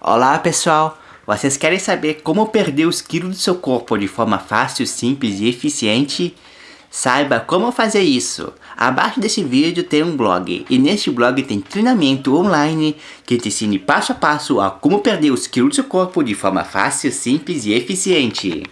Olá pessoal, vocês querem saber como perder os quilos do seu corpo de forma fácil, simples e eficiente? Saiba como fazer isso. Abaixo desse vídeo tem um blog e neste blog tem treinamento online que te ensina passo a passo a como perder os quilos do seu corpo de forma fácil, simples e eficiente.